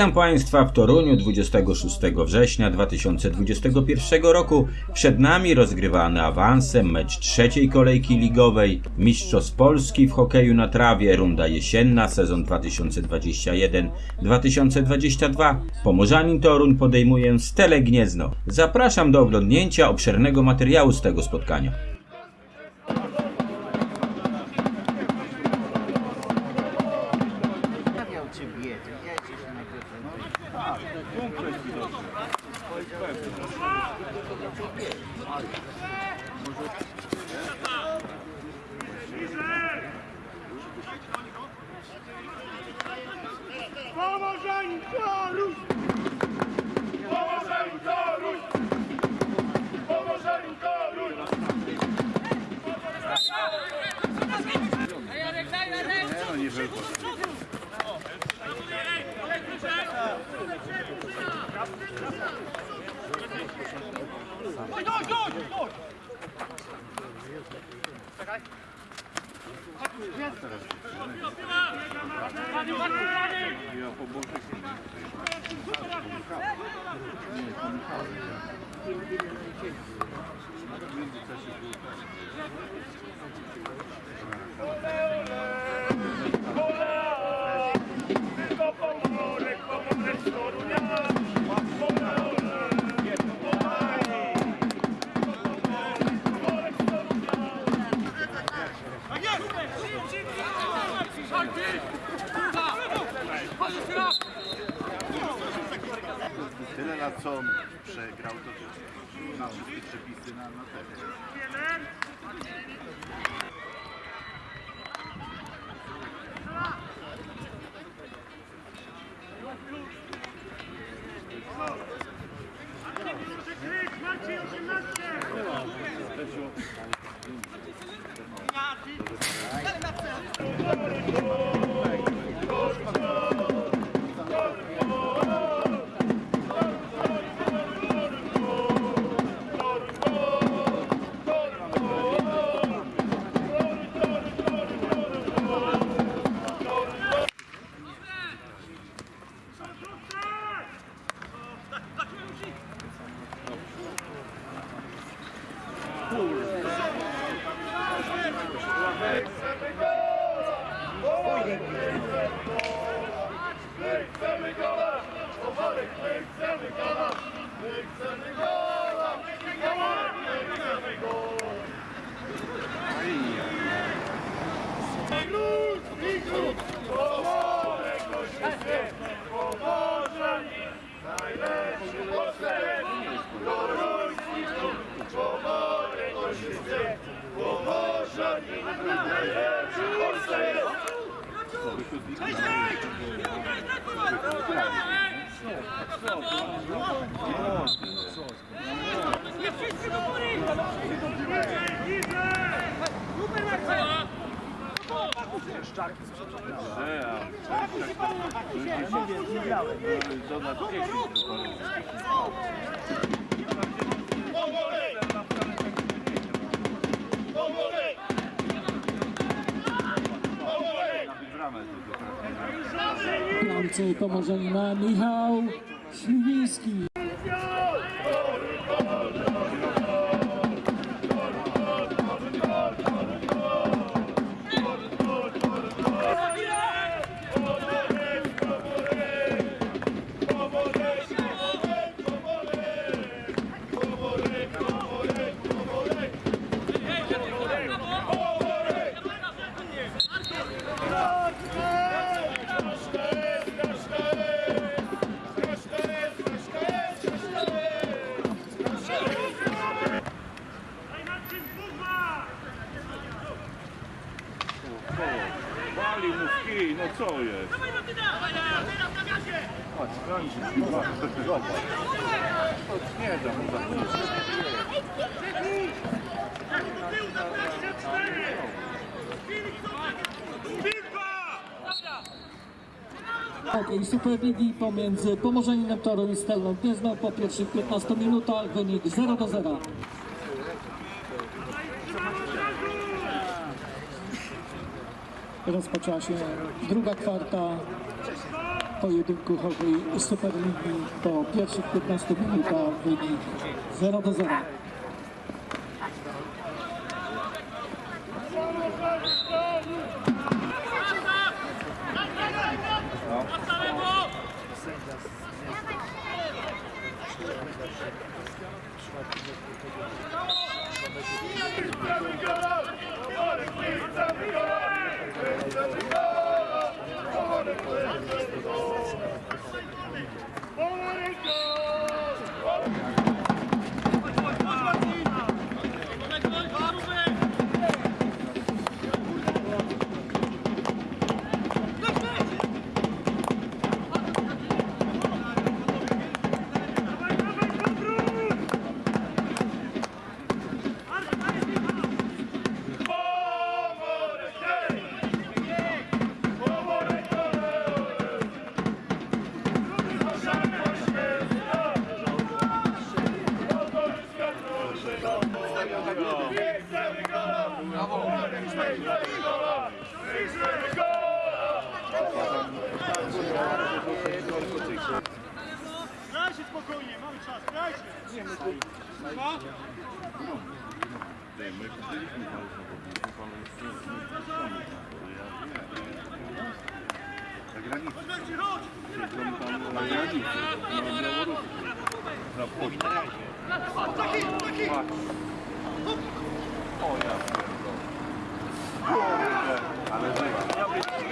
Witam Państwa w Toruniu 26 września 2021 roku. Przed nami rozgrywany awansem mecz trzeciej kolejki ligowej Mistrzostw Polski w hokeju na trawie, runda jesienna, sezon 2021-2022. Pomorzanin Toruń podejmuje Stele Gniezno. Zapraszam do oglądnięcia obszernego materiału z tego spotkania. Cię biedzie, jedziesz na pewno. Pomożeń Toruń! Pomożeń Toruń! Pomożeń Toruń! To Tyle lat co on przegrał, to na wszystkie przepisy na, na tego. My chcemy gola! Pomorek, my chcemy gola! My chcemy gola! Pomorek, my chcemy gola! Bramce Pomorzanina Michał Śliwiński. Mu za Hokej Superligi pomiędzy Pomorzaninem Toruń i Stelą Gniezno po pierwszych 15 minutach wynik 0 do 0. Rozpoczęła się druga kwarta. pojedynku hokej Superligi po pierwszych 15 minutach wynik 0と0。Ale żyje.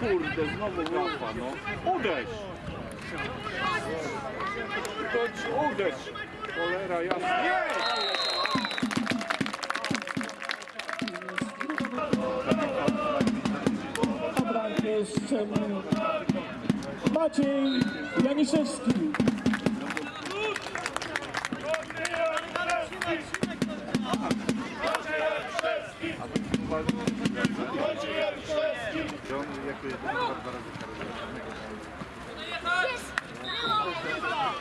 Kurde, znowu gafa, no. Uderz! To uderz! Cholera jasna. Nie! Obrankę jeszcze Maciej Janiszewski.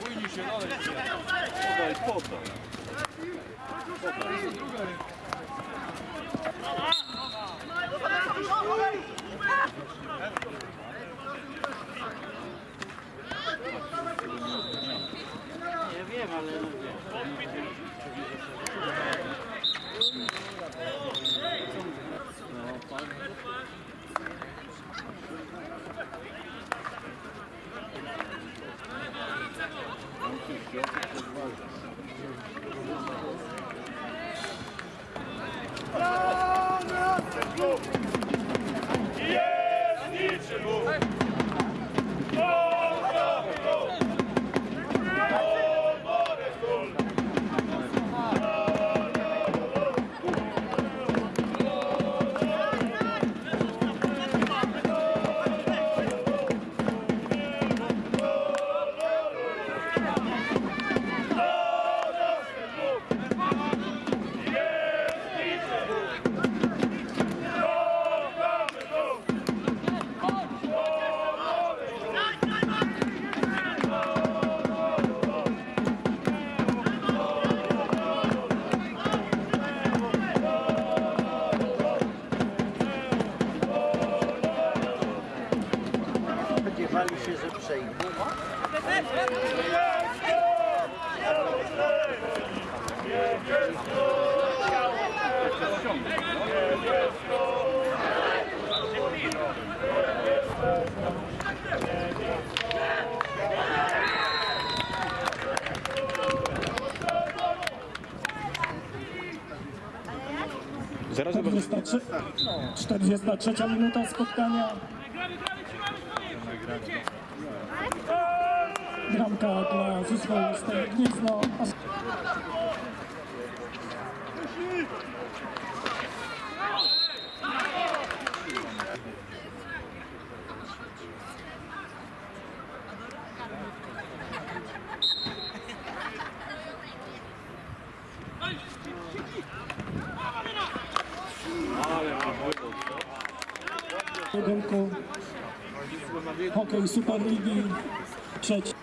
Bójni się, ale podaj, podaj. Podaj, jest druga ręka. Nie wiem, ale. Się, że przejdzie. Zaraz zobaczymy. 43, 43 minuta spotkania. Bramka dla zespołu Stary Gniezno. Pojedynku Hokej Superligi trzeci.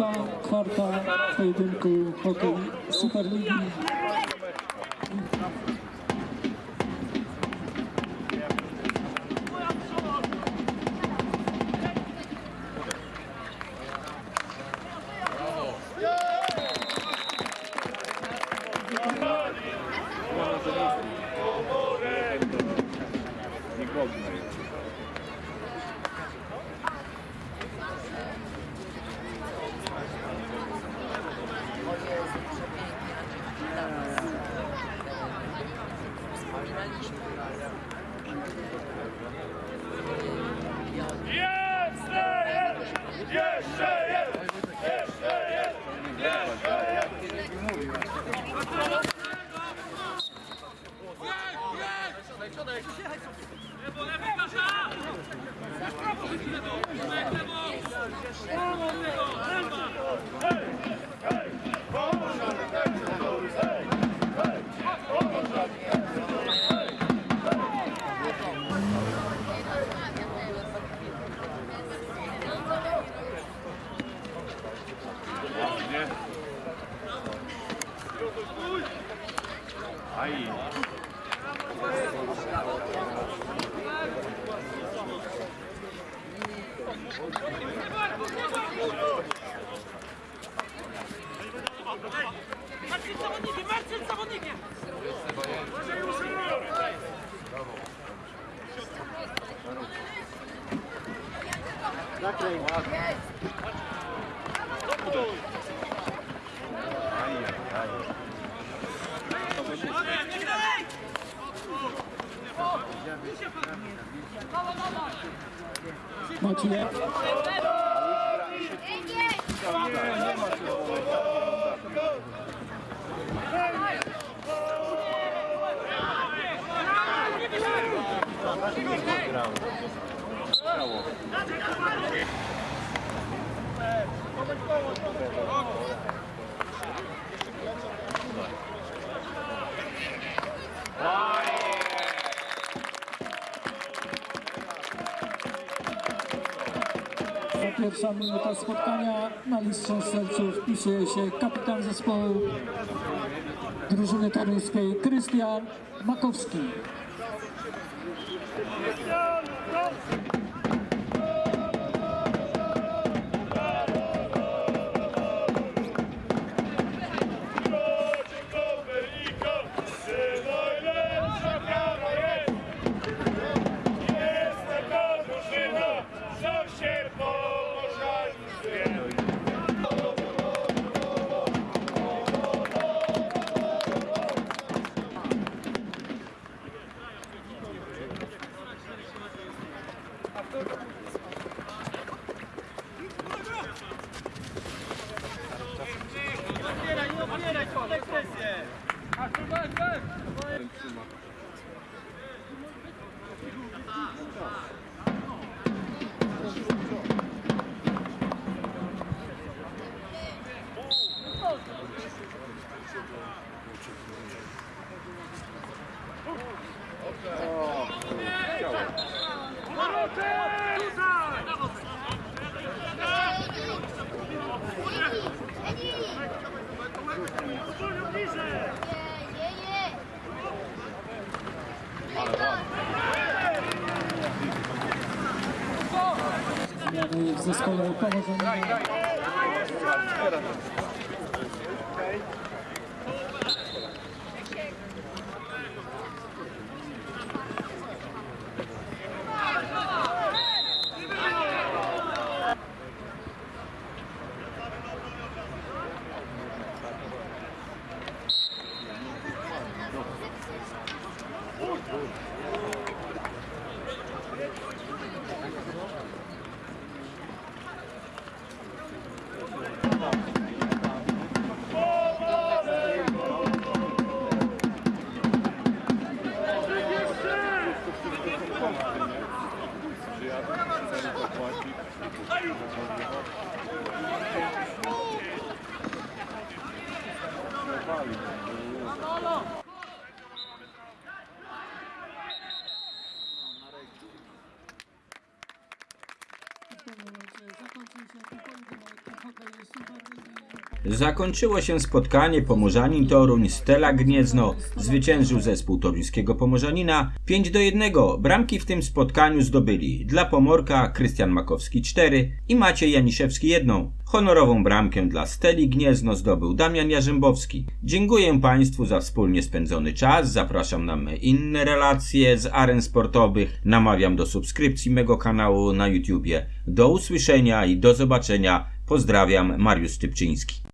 Czwarta kwarta pojedynku Hokej Superligi. Jeszcze jest! Jeszcze jest! Jeszcze jest! Nie? Brawo. Na kraj. Ładnie. Marcin z pierwsza minuta spotkania na listę strzelców wpisuje się kapitan zespołu drużyny toruńskiej Krystian Makowski. w zespole powodzenia. Zakończyło się spotkanie Pomorzanin Toruń Stela Gniezno. Zwyciężył zespół toruńskiego Pomorzanina 5 do 1. Bramki w tym spotkaniu zdobyli dla Pomorka Krystian Makowski 4 i Maciej Janiszewski 1. Honorową bramkę dla Steli Gniezno zdobył Damian Jarzębowski. Dziękuję Państwu za wspólnie spędzony czas. Zapraszam na inne relacje z aren sportowych. Namawiam do subskrypcji mego kanału na YouTubie. Do usłyszenia i do zobaczenia. Pozdrawiam, Mariusz Stypczyński.